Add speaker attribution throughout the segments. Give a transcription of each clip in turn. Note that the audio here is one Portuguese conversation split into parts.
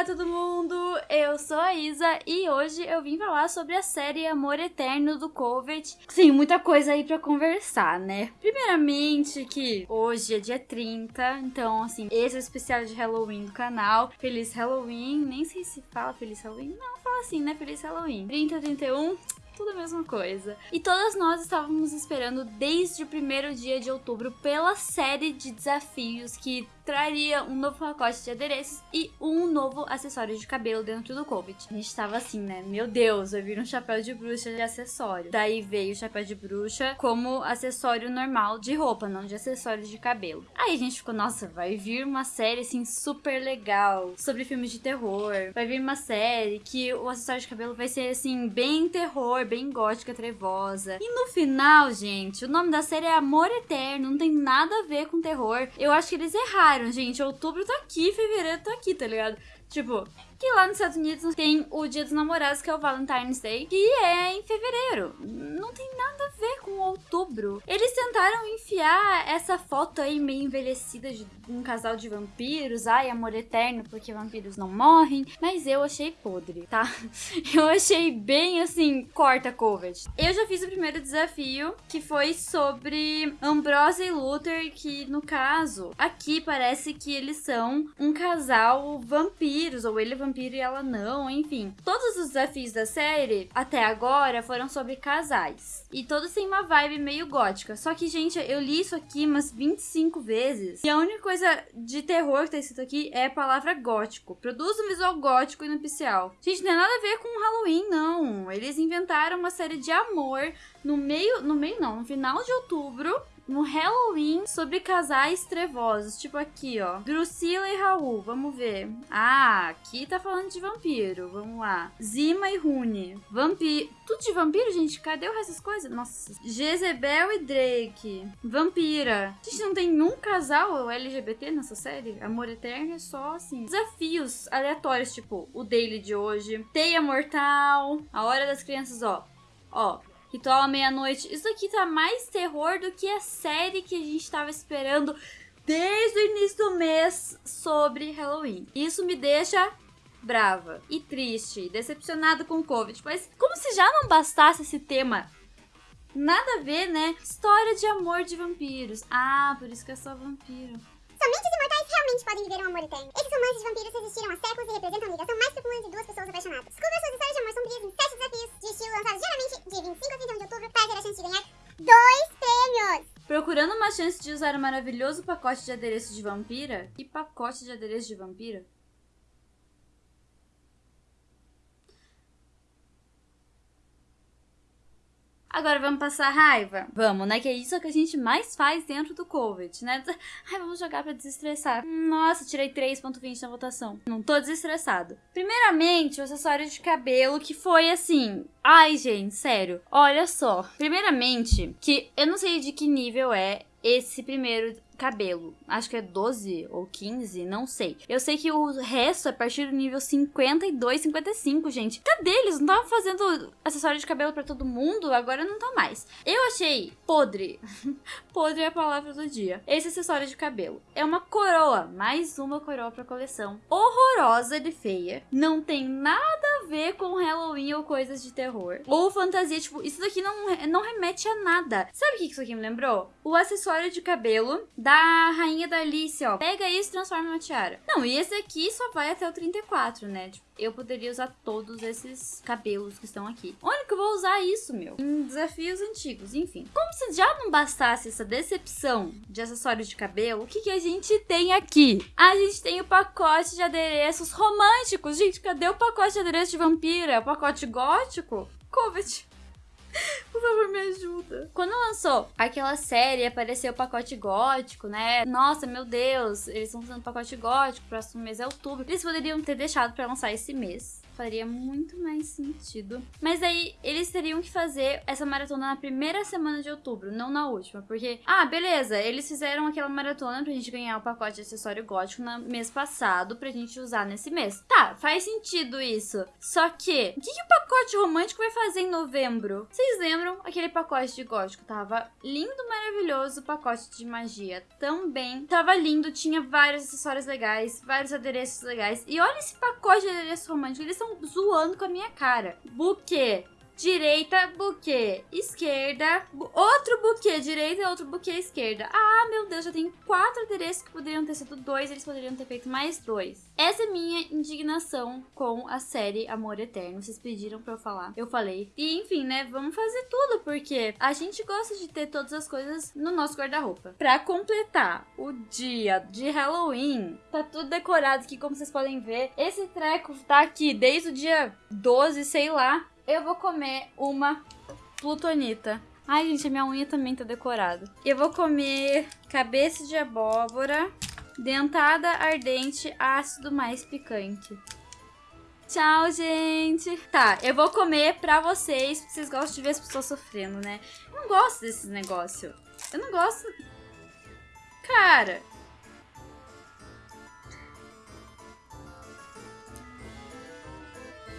Speaker 1: Olá, todo mundo! Eu sou a Isa e hoje eu vim falar sobre a série Amor Eterno do Covet. Sim, muita coisa aí pra conversar, né? Primeiramente, que hoje é dia 30, então, assim, esse é o especial de Halloween do canal. Feliz Halloween! Nem sei se fala Feliz Halloween. Não, fala assim, né? Feliz Halloween. 30, 31, tudo a mesma coisa. E todas nós estávamos esperando desde o primeiro dia de outubro pela série de desafios que traria um novo pacote de adereços e um novo acessório de cabelo dentro do Covid. A gente tava assim, né? Meu Deus, vai vir um chapéu de bruxa de acessório. Daí veio o chapéu de bruxa como acessório normal de roupa, não de acessório de cabelo. Aí a gente ficou, nossa, vai vir uma série assim super legal sobre filmes de terror. Vai vir uma série que o acessório de cabelo vai ser assim, bem terror, bem gótica, trevosa. E no final, gente, o nome da série é Amor Eterno, não tem nada a ver com terror. Eu acho que eles erraram gente. Outubro tá aqui, fevereiro tá aqui, tá ligado? Tipo, que lá nos Estados Unidos tem o Dia dos Namorados, que é o Valentine's Day, que é em fevereiro. Não tem outubro. Eles tentaram enfiar essa foto aí meio envelhecida de um casal de vampiros, ai, amor eterno, porque vampiros não morrem, mas eu achei podre, tá? Eu achei bem assim, corta COVID. Eu já fiz o primeiro desafio, que foi sobre Ambrose e Luther, que no caso, aqui parece que eles são um casal vampiros, ou ele é vampiro e ela não, enfim. Todos os desafios da série, até agora, foram sobre casais. E todos têm uma vibe meio gótica. Só que, gente, eu li isso aqui umas 25 vezes. E a única coisa de terror que tá escrito aqui é a palavra gótico. Produz um visual gótico e nupcial. Gente, não tem nada a ver com Halloween, não. Eles inventaram uma série de amor no meio. No meio, não, no final de outubro no Halloween sobre casais trevosos. Tipo aqui, ó. Drusilla e Raul, vamos ver. Ah, aqui tá falando de vampiro. Vamos lá. Zima e Rune. Vampiro. Tudo de vampiro, gente? Cadê o resto das coisas? Nossa. Jezebel e Drake. Vampira. A gente não tem nenhum casal LGBT nessa série? Amor Eterno é só, assim, desafios aleatórios, tipo o daily de hoje. Teia Mortal. A Hora das Crianças, ó. Ó, Ritual à Meia-Noite. Isso aqui tá mais terror do que a série que a gente tava esperando desde o início do mês sobre Halloween. Isso me deixa brava e triste, decepcionada com o Covid. Mas como se já não bastasse esse tema nada a ver, né? História de amor de vampiros. Ah, por isso que é só vampiro.
Speaker 2: Somente os imortais realmente podem viver um amor eterno. Esses romances de vampiros existiram há séculos e representam a
Speaker 1: Uma chance de usar o maravilhoso pacote de adereço de vampira? Que pacote de adereço de vampira? Agora vamos passar raiva? Vamos, né? Que é isso que a gente mais faz dentro do COVID, né? Ai, vamos jogar pra desestressar. Nossa, tirei 3.20 na votação. Não tô desestressado. Primeiramente, o acessório de cabelo que foi assim. Ai, gente, sério. Olha só. Primeiramente, que eu não sei de que nível é esse primeiro cabelo. Acho que é 12 ou 15, não sei. Eu sei que o resto é a partir do nível 52, 55, gente. Cadê eles? Não estavam fazendo acessório de cabelo para todo mundo? Agora não tá mais. Eu achei podre. podre é a palavra do dia. Esse acessório de cabelo é uma coroa, mais uma coroa pra coleção. Horrorosa de feia. Não tem nada a ver com Halloween ou coisas de terror. Ou fantasia, tipo, isso daqui não, não remete a nada. Sabe o que isso aqui me lembrou? O acessório de cabelo da da rainha da Alice, ó. Pega isso e transforma numa tiara. Não, e esse aqui só vai até o 34, né? Tipo, eu poderia usar todos esses cabelos que estão aqui. Onde que eu vou usar isso, meu? Em desafios antigos, enfim. Como se já não bastasse essa decepção de acessórios de cabelo, o que, que a gente tem aqui? A gente tem o pacote de adereços românticos. Gente, cadê o pacote de adereços de vampira? O pacote gótico? Covid. Por favor, me ajuda. Quando lançou aquela série, apareceu o pacote gótico, né? Nossa, meu Deus, eles estão usando pacote gótico, próximo mês é outubro. Eles poderiam ter deixado para lançar esse mês faria muito mais sentido. Mas aí eles teriam que fazer essa maratona na primeira semana de outubro, não na última. Porque, ah, beleza, eles fizeram aquela maratona pra gente ganhar o pacote de acessório gótico no mês passado pra gente usar nesse mês. Tá, faz sentido isso. Só que, o que, que o pacote romântico vai fazer em novembro? Vocês lembram aquele pacote de gótico? Tava lindo, maravilhoso, pacote de magia também. Tava lindo, tinha vários acessórios legais, vários adereços legais. E olha esse pacote de adereço romântico, eles estão zoando com a minha cara. Buquê, direita, buquê, esquerda, outro buquê, direita, outro buquê, esquerda. Ah, meu Deus, já tenho quatro adereços que poderiam ter sido dois, eles poderiam ter feito mais dois. Essa é minha indignação com a série Amor Eterno. Vocês pediram pra eu falar, eu falei. E enfim, né, vamos fazer tudo, porque a gente gosta de ter todas as coisas no nosso guarda-roupa. Pra completar o dia de Halloween, tá tudo decorado aqui, como vocês podem ver. Esse treco tá aqui desde o dia 12, sei lá, eu vou comer uma plutonita. Ai, gente, a minha unha também tá decorada. Eu vou comer cabeça de abóbora, dentada ardente, ácido mais picante. Tchau, gente. Tá, eu vou comer pra vocês, porque vocês gostam de ver as pessoas sofrendo, né? Eu não gosto desses negócios. Eu não gosto... Cara...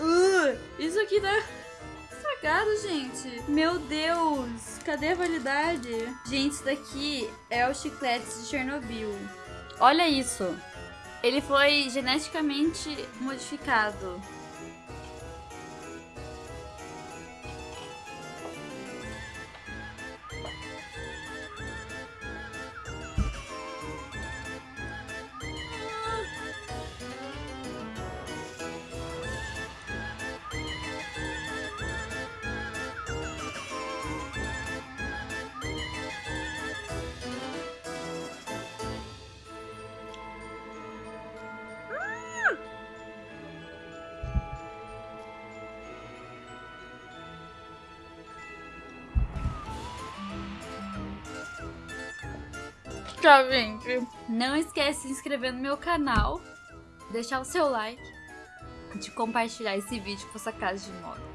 Speaker 1: Uh, isso aqui dá... Estragado, gente. Meu Deus. Cadê a validade? Gente, isso daqui é o chiclete de Chernobyl. Olha isso. Ele foi geneticamente modificado. Tchau, gente. Não esquece de se inscrever no meu canal, deixar o seu like, de compartilhar esse vídeo com sua casa de moda.